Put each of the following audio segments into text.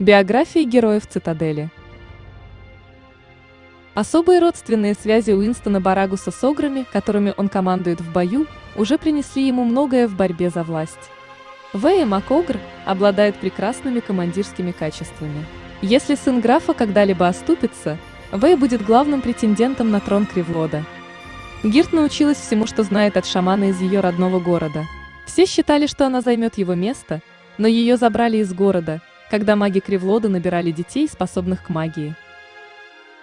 Биографии героев цитадели. Особые родственные связи Уинстона Барагуса с ограми, которыми он командует в бою, уже принесли ему многое в борьбе за власть. Вэя Макогр обладает прекрасными командирскими качествами. Если сын графа когда-либо оступится, Вэй будет главным претендентом на трон Кривлода. Гирт научилась всему, что знает от шамана из ее родного города. Все считали, что она займет его место, но ее забрали из города – когда маги Кривлода набирали детей, способных к магии.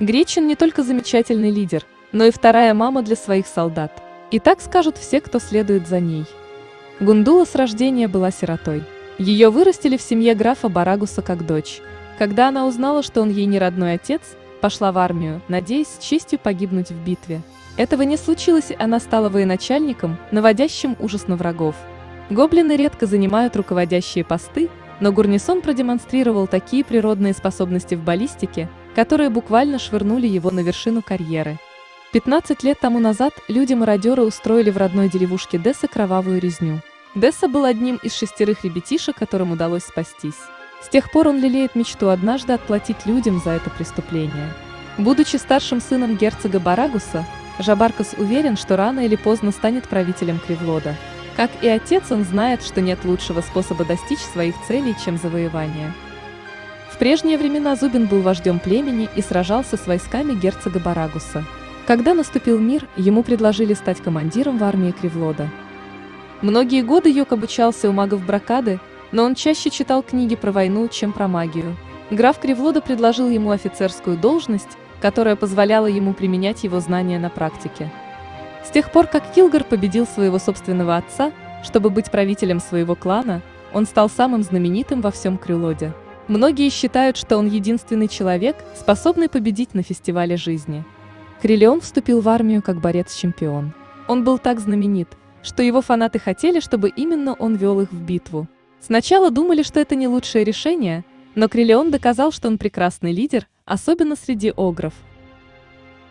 Гречин не только замечательный лидер, но и вторая мама для своих солдат. И так скажут все, кто следует за ней. Гундула с рождения была сиротой. Ее вырастили в семье графа Барагуса как дочь. Когда она узнала, что он ей не родной отец, пошла в армию, надеясь с честью погибнуть в битве. Этого не случилось, она стала военачальником, наводящим ужас на врагов. Гоблины редко занимают руководящие посты, но Гурнисон продемонстрировал такие природные способности в баллистике, которые буквально швырнули его на вершину карьеры. 15 лет тому назад люди-мародеры устроили в родной деревушке Десса кровавую резню. Десса был одним из шестерых ребятишек, которым удалось спастись. С тех пор он лелеет мечту однажды отплатить людям за это преступление. Будучи старшим сыном герцога Барагуса, Жабаркас уверен, что рано или поздно станет правителем Кривлода. Как и отец, он знает, что нет лучшего способа достичь своих целей, чем завоевание. В прежние времена Зубин был вождем племени и сражался с войсками герцога Барагуса. Когда наступил мир, ему предложили стать командиром в армии Кривлода. Многие годы Йок обучался у магов Бракады, но он чаще читал книги про войну, чем про магию. Граф Кривлода предложил ему офицерскую должность, которая позволяла ему применять его знания на практике. С тех пор, как Килгар победил своего собственного отца, чтобы быть правителем своего клана, он стал самым знаменитым во всем Крюлоде. Многие считают, что он единственный человек, способный победить на фестивале жизни. Крилеон вступил в армию как борец-чемпион. Он был так знаменит, что его фанаты хотели, чтобы именно он вел их в битву. Сначала думали, что это не лучшее решение, но Крилеон доказал, что он прекрасный лидер, особенно среди огров.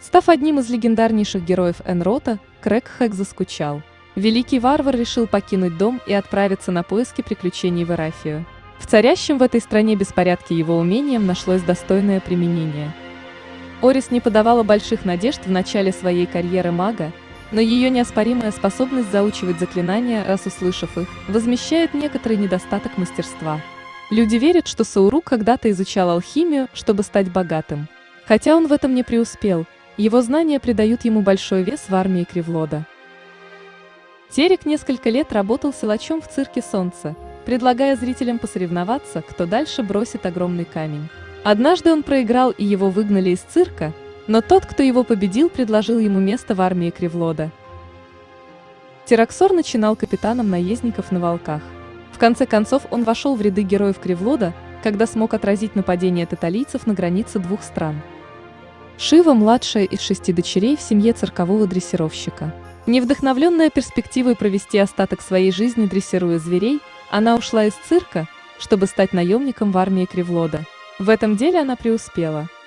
Став одним из легендарнейших героев Энрота, Крэг Хэк заскучал. Великий варвар решил покинуть дом и отправиться на поиски приключений в Эрафию. В царящем в этой стране беспорядке его умением нашлось достойное применение. Орис не подавала больших надежд в начале своей карьеры мага, но ее неоспоримая способность заучивать заклинания, раз услышав их, возмещает некоторый недостаток мастерства. Люди верят, что Саурук когда-то изучал алхимию, чтобы стать богатым. Хотя он в этом не преуспел – его знания придают ему большой вес в армии Кривлода. Терек несколько лет работал силачом в цирке «Солнце», предлагая зрителям посоревноваться, кто дальше бросит огромный камень. Однажды он проиграл и его выгнали из цирка, но тот, кто его победил, предложил ему место в армии Кривлода. Тераксор начинал капитаном наездников на волках. В конце концов он вошел в ряды героев Кривлода, когда смог отразить нападение таталийцев на границе двух стран. Шива – младшая из шести дочерей в семье циркового дрессировщика. Не вдохновленная перспективой провести остаток своей жизни дрессируя зверей, она ушла из цирка, чтобы стать наемником в армии Кривлода. В этом деле она преуспела.